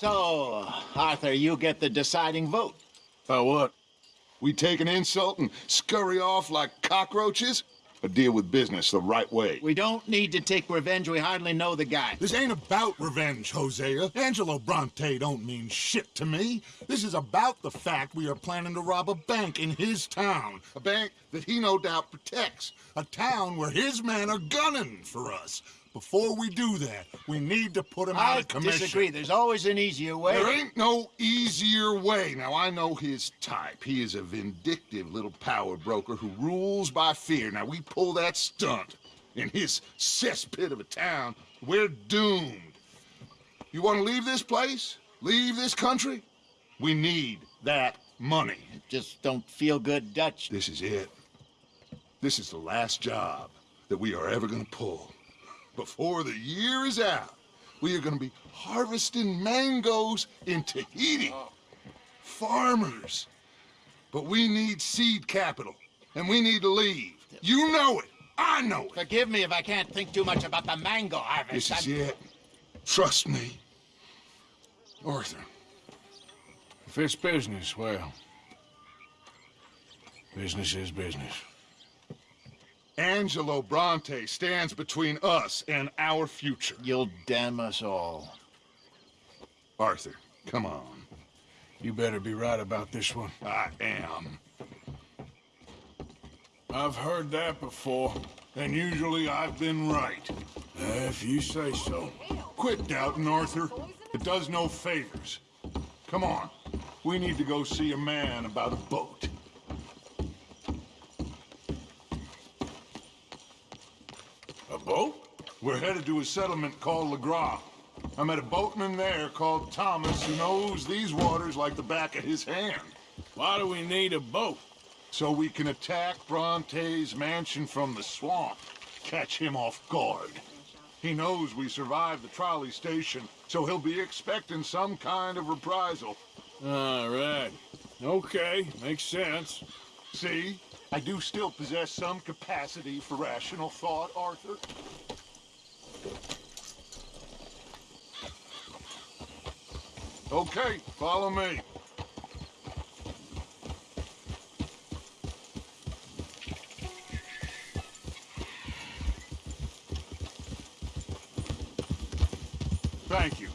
So, Arthur, you get the deciding vote. For what? We take an insult and scurry off like cockroaches? Or deal with business the right way? We don't need to take revenge. We hardly know the guy. This ain't about revenge, Hosea. Angelo Bronte don't mean shit to me. This is about the fact we are planning to rob a bank in his town. A bank that he no doubt protects. A town where his men are gunning for us. Before we do that, we need to put him out of commission. I disagree. There's always an easier way. There ain't no easier way. Now, I know his type. He is a vindictive little power broker who rules by fear. Now, we pull that stunt in his cesspit of a town, we're doomed. You want to leave this place? Leave this country? We need that money. Just don't feel good Dutch. This is it. This is the last job that we are ever going to pull. Before the year is out, we are going to be harvesting mangoes in Tahiti. Farmers. But we need seed capital, and we need to leave. You know it. I know it. Forgive me if I can't think too much about the mango harvest. This is I'm- it. Trust me. Arthur, If it's business, well... Business is business. Angelo Bronte stands between us and our future. You'll damn us all. Arthur, come on. You better be right about this one. I am. I've heard that before. And usually I've been right. Uh, if you say so. Quit doubting, Arthur. It does no favors. Come on. We need to go see a man about a boat. Boat? We're headed to a settlement called Lagras. I met a boatman there called Thomas who knows these waters like the back of his hand. Why do we need a boat? So we can attack Bronte's mansion from the swamp. Catch him off guard. He knows we survived the trolley station, so he'll be expecting some kind of reprisal. All right. Okay, makes sense. See? I do still possess some capacity for rational thought, Arthur. Okay, follow me. Thank you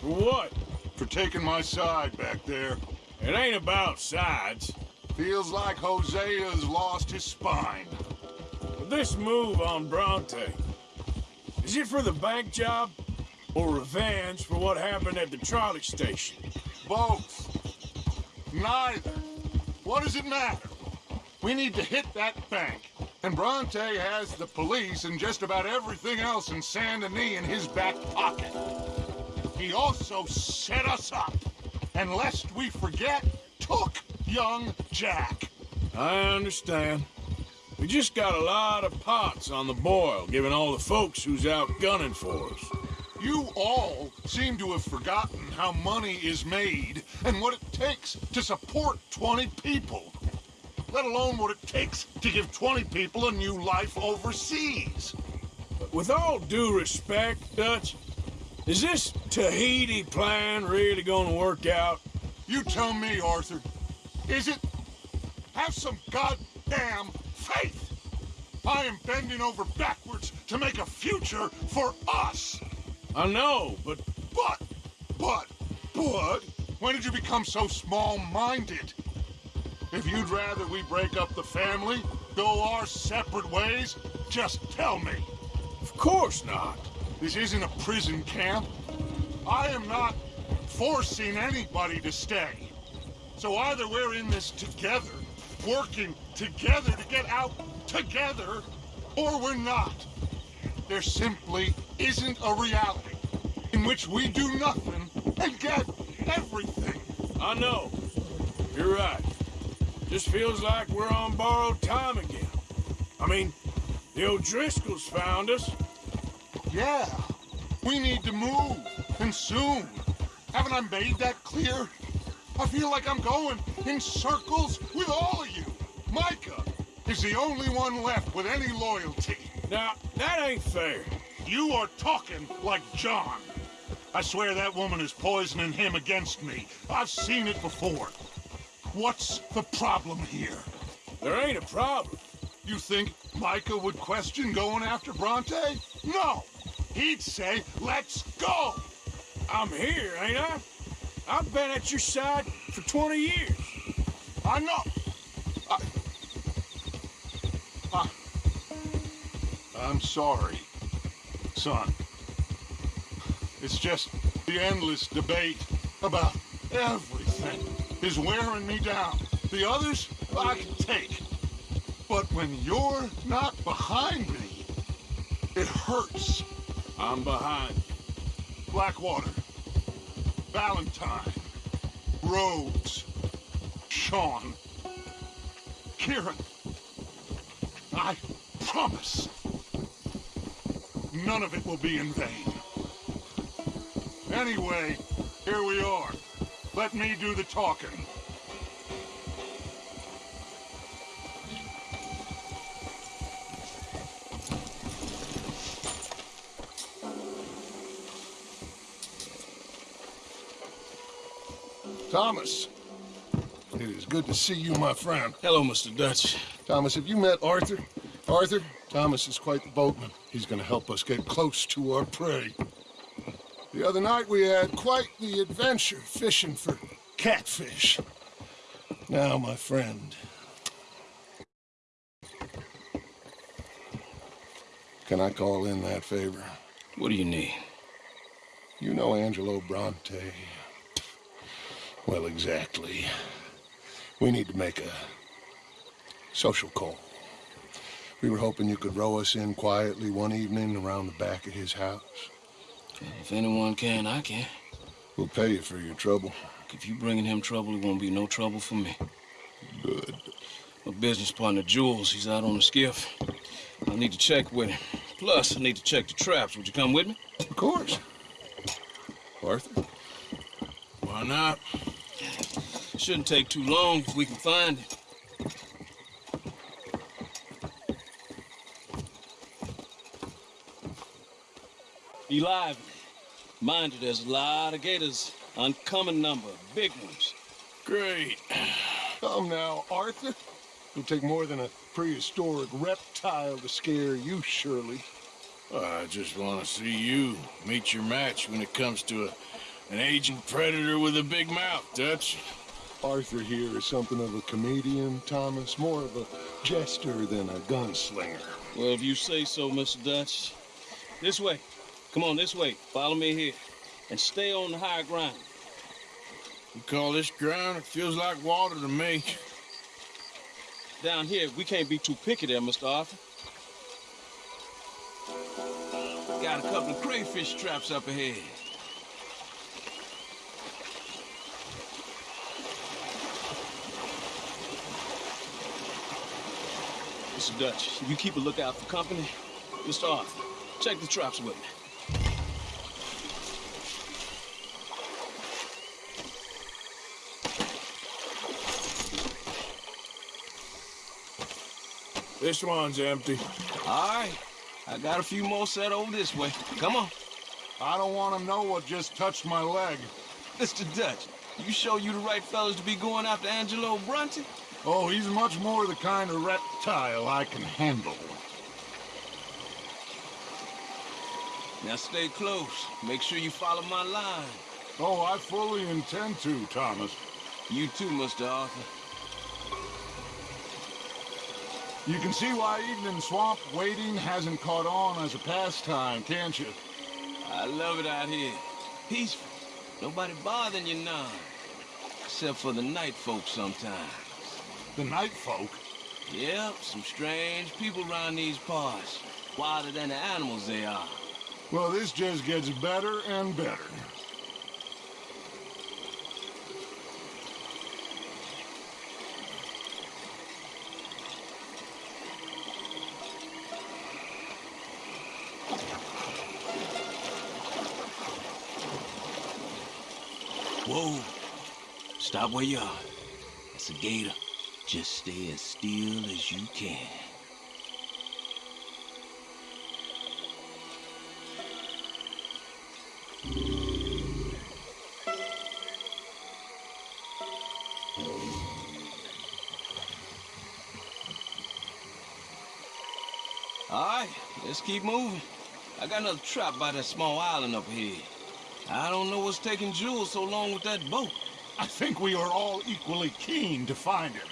For what? for taking my side back there. It ain't about sides. Feels like Hosea's lost his spine. This move on Bronte, is it for the bank job? Or revenge for what happened at the trolley station? Both. Neither. What does it matter? We need to hit that bank. And Bronte has the police and just about everything else in Saint Denis in his back pocket. He also set us up. And lest we forget, took young Jack. I understand. We just got a lot of pots on the boil, given all the folks who's out gunning for us. You all seem to have forgotten how money is made and what it takes to support 20 people. Let alone what it takes to give 20 people a new life overseas. But with all due respect, Dutch, is this Tahiti plan really gonna work out? You tell me, Arthur. Is it? Have some goddamn faith! I am bending over backwards to make a future for us! I know, but But, but, but, when did you become so small-minded? If you'd rather we break up the family, go our separate ways, just tell me. of course not. This isn't a prison camp. I am not forcing anybody to stay. So either we're in this together, working together to get out together, or we're not. There simply isn't a reality in which we do nothing and get everything. I know. You're right. Just feels like we're on borrowed time again. I mean, the O'Driscolls found us. Yeah, we need to move, and soon. Haven't I made that clear? I feel like I'm going in circles with all of you. Micah is the only one left with any loyalty. Now, that ain't fair. You are talking like John. I swear that woman is poisoning him against me. I've seen it before. What's the problem here? There ain't a problem. You think Micah would question going after Bronte? No! He'd say, let's go! I'm here, ain't I? I've been at your side for 20 years. I know. I, I, I'm sorry, son. It's just the endless debate about everything is wearing me down. The others I can take. But when you're not behind me, it hurts. I'm behind. Blackwater, Valentine, Rhodes, Sean, Kieran. I promise none of it will be in vain. Anyway, here we are. Let me do the talking. Thomas, it is good to see you, my friend. Hello, Mr. Dutch. Thomas, have you met Arthur? Arthur, Thomas is quite the boatman. He's gonna help us get close to our prey. The other night we had quite the adventure fishing for catfish. Now, my friend. Can I call in that favor? What do you need? You know Angelo Bronte. Well, exactly. We need to make a social call. We were hoping you could row us in quietly one evening around the back of his house. If anyone can, I can. We'll pay you for your trouble. If you're bringing him trouble, it won't be no trouble for me. Good. My business partner, Jules, he's out on the skiff. I need to check with him. Plus, I need to check the traps. Would you come with me? Of course. Arthur? Why not? Shouldn't take too long if we can find it. Be lively. Mind you, there's a lot of gators. Uncommon number, big ones. Great. Come now, Arthur. It'll take more than a prehistoric reptile to scare you, surely. I just want to see you meet your match when it comes to a, an aging predator with a big mouth, Dutch. Arthur here is something of a comedian, Thomas. More of a jester than a gunslinger. Well, if you say so, Mr. Dutch. This way. Come on, this way. Follow me here. And stay on the high ground. You call this ground? It feels like water to me. Down here, we can't be too picky there, Mr. Arthur. Got a couple of crayfish traps up ahead. Mr. Dutch, you keep a lookout for company. Mr. Arthur, check the traps with me. This one's empty. All right. I got a few more set over this way. Come on. I don't want to know what just touched my leg. Mr. Dutch, you show you the right fellas to be going after Angelo Bronte? Oh, he's much more the kind of reptile I can handle. Now stay close. Make sure you follow my line. Oh, I fully intend to, Thomas. You too, Mr. Arthur. You can see why Evening Swamp waiting hasn't caught on as a pastime, can't you? I love it out here. Peaceful. Nobody bothering you now. Except for the night folk sometimes. The night folk. Yep, some strange people around these parts. Wilder than the animals they are. Well, this just gets better and better. Whoa. Stop where you are. It's a gator. Just stay as still as you can. Alright, let's keep moving. I got another trap by that small island up here. I don't know what's taking Jules so long with that boat. I think we are all equally keen to find him.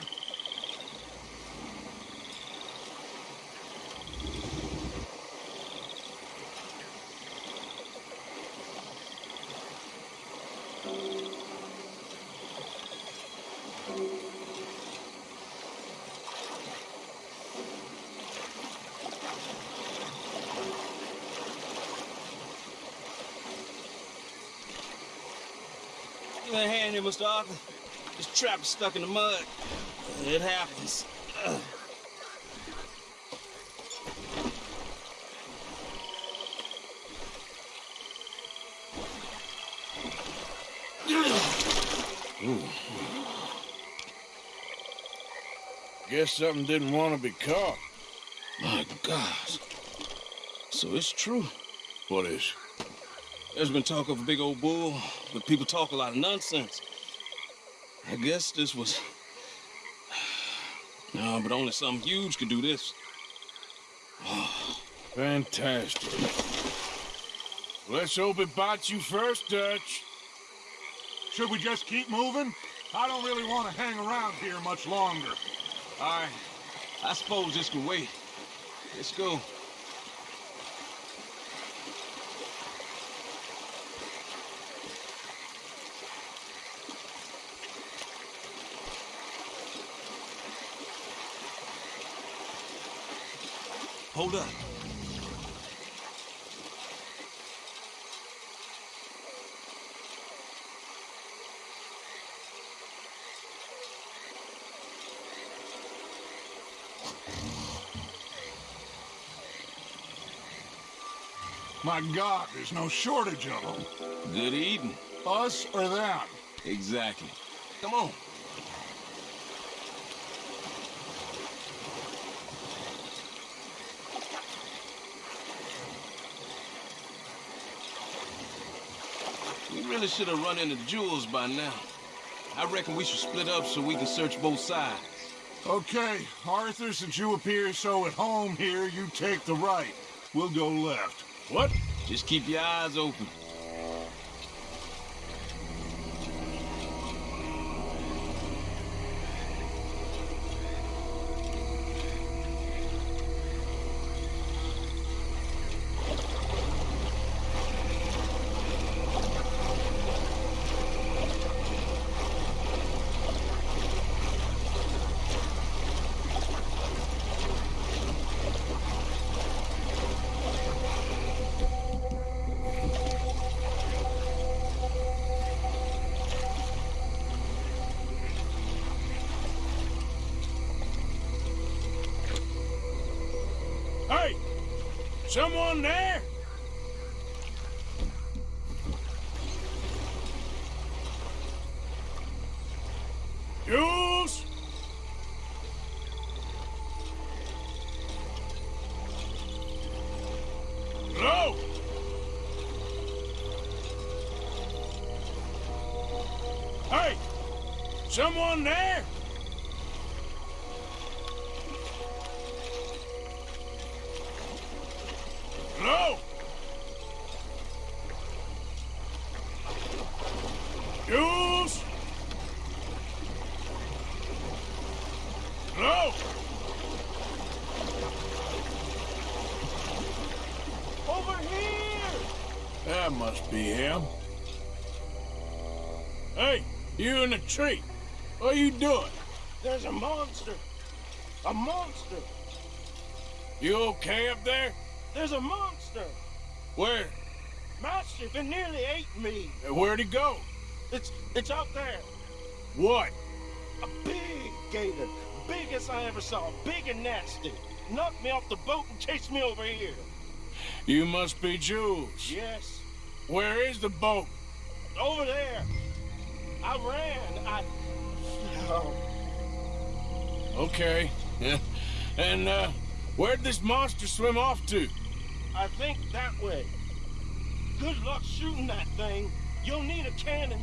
Give me a hand here, Mr. Arthur. This trap is stuck in the mud. It happens. Ugh. Guess something didn't want to be caught. My gosh. So it's true. What is? There's been talk of a big old bull, but people talk a lot of nonsense. I guess this was. No, but only something huge could do this. Fantastic. Let's hope it bites you first, Dutch. Should we just keep moving? I don't really want to hang around here much longer. All right. I suppose this can wait. Let's go. Hold up. My God, there's no shortage of them. Good eating. Us or them? Exactly. Come on. Really should have run into Jules by now. I reckon we should split up so we can search both sides. Okay, Arthur, since you appear so at home here, you take the right. We'll go left. What? Just keep your eyes open. Someone there? Jules? Hello? Hey! Someone there? You in the tree. What are you doing? There's a monster! A monster! You okay up there? There's a monster! Where? Mastiff, it nearly ate me! Where'd he go? It's it's out there! What? A big gator! Biggest I ever saw, big and nasty. Knocked me off the boat and chased me over here. You must be Jules. Yes, Where is the boat? over there. I ran. I. Oh, Okay. Yeah. And, uh, where'd this monster swim off to? I think that way. Good luck shooting that thing. You'll need a cannon.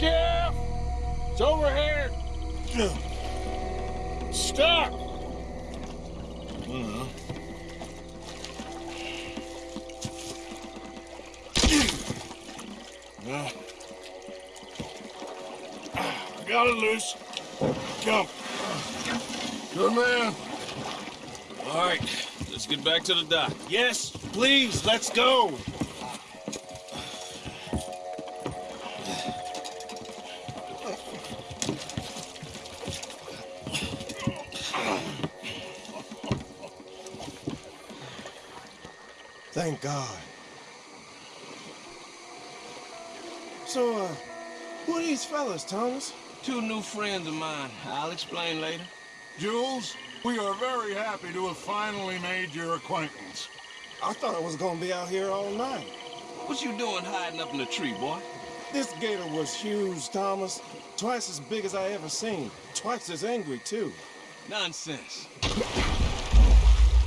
Skiff? It's over here. Stuck. Uh, I got it loose. Come. Good man. All right, let's get back to the dock. Yes, please, let's go. Thank God. So, uh, who are these fellas, Thomas? Two new friends of mine. I'll explain later. Jules, we are very happy to have finally made your acquaintance. I thought I was gonna be out here all night. What you doing hiding up in the tree, boy? This gator was huge, Thomas. Twice as big as I ever seen. Twice as angry, too. Nonsense.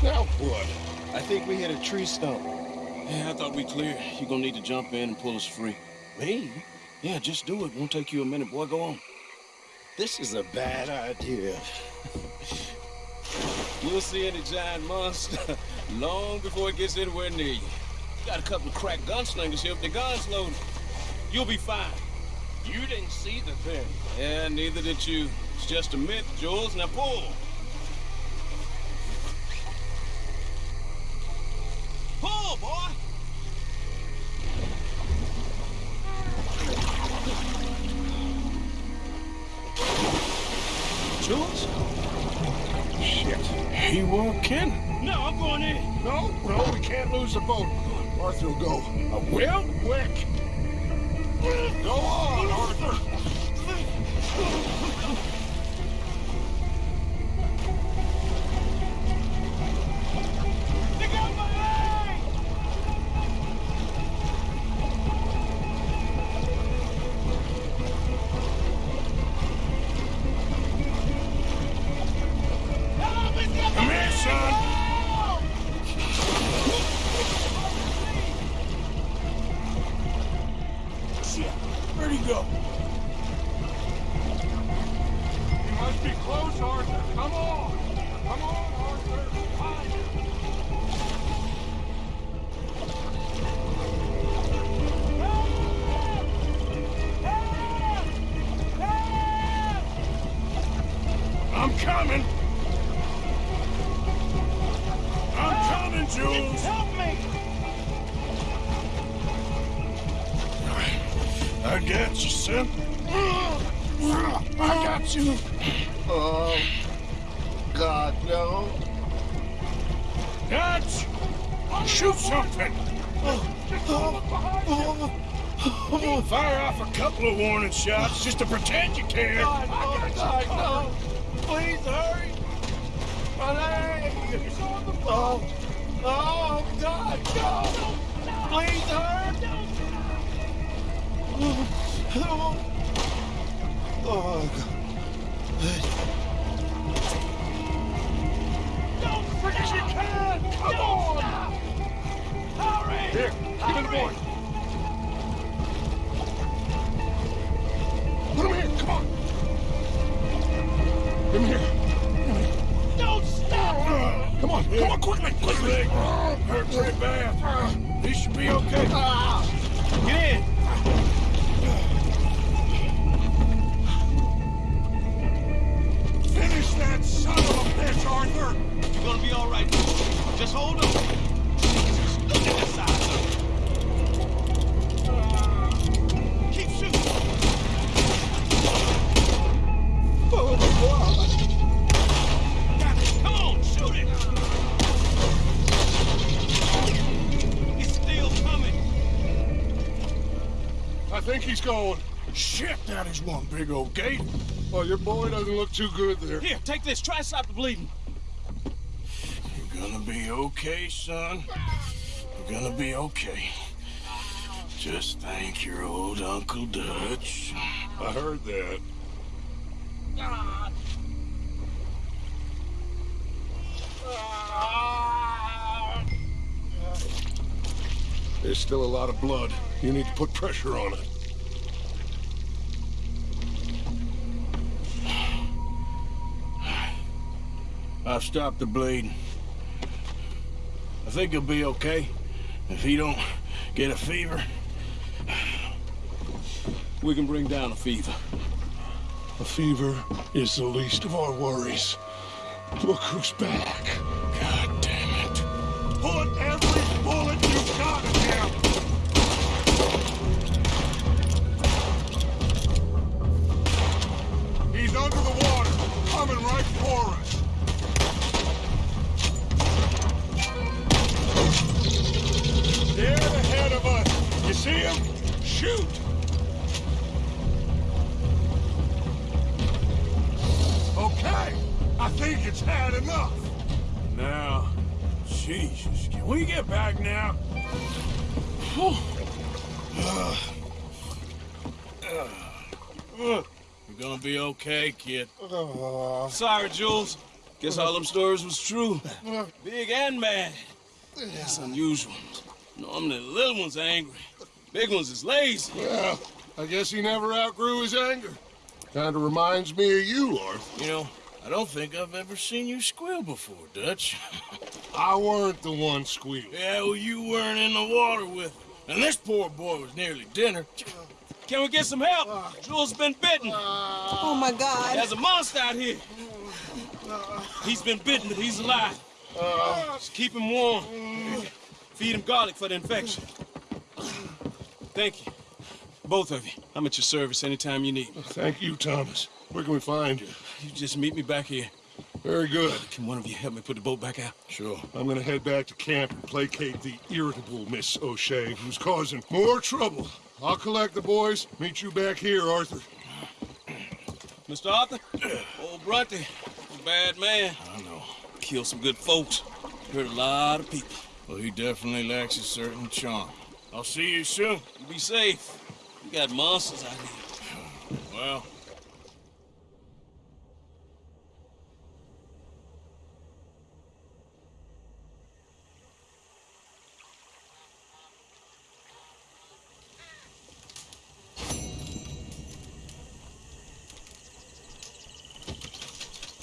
What? I think we hit a tree stump. Yeah, I thought we cleared. You're gonna need to jump in and pull us free. Me? Yeah, just do it. Won't take you a minute, boy. Go on. This is a bad idea. You'll see any giant monster long before it gets anywhere near you. Got a couple of crack gunslingers here with their guns loaded. You'll be fine. You didn't see the thing. Yeah, neither did you. It's just a myth, Jules. Now. Pull, Jules? Shit. He won't kidding. No, I'm going in. No, no, we can't lose the boat. Arthur will go. Uh, I will? Quick. Go on, Arthur. Be close, Arthur. Come on. Couple of warning shots just to pretend you care. God, no, God, no! Please hurry! My leg! Oh, oh, God, no! Please hurry! Oh, oh, God. Don't forget you can! Come on! Hurry! Here, give me the boy. Him here. Don't stop! Come on. Come on, quickly, quickly. hurt pretty bad. He should be okay. Ah. Get in! Big old gate. Well, your boy doesn't look too good there. Here, take this. Try to stop the bleeding. You're gonna be okay, son. You're gonna be okay. Just thank your old Uncle Dutch. I heard that. There's still a lot of blood. You need to put pressure on it. I've stopped the bleeding. I think he'll be okay. If he don't get a fever, We can bring down a fever. A fever is the least of our worries. Look who's back. Kid. Oh. Sorry, Jules. Guess all them stories was true. Big and mad. That's unusual. Normally the little ones are angry. Big ones is lazy. Well, I guess he never outgrew his anger. Kinda reminds me of you, Arthur. You know, I don't think I've ever seen you squeal before, Dutch. I weren't the one squealing. yeah, well, you weren't in the water with him. And this poor boy was nearly dinner. Can we get some help? Jules has been bitten. Oh my God. There's a monster out here. He's been bitten, but he's alive. Just keep him warm. Feed him garlic for the infection. Thank you. Both of you. I'm at your service anytime you need. me. Thank you, Thomas. Where can we find you? You just meet me back here. Very good. Can one of you help me put the boat back out? Sure. I'm gonna head back to camp and placate the irritable Miss O'Shea, who's causing more trouble. I'll collect the boys. Meet you back here, Arthur. Mr. Arthur? Old Bronte, bad man. I know. Killed some good folks. Hurt a lot of people. Well, he definitely lacks a certain charm. I'll see you soon. You be safe. You got monsters out here. Well,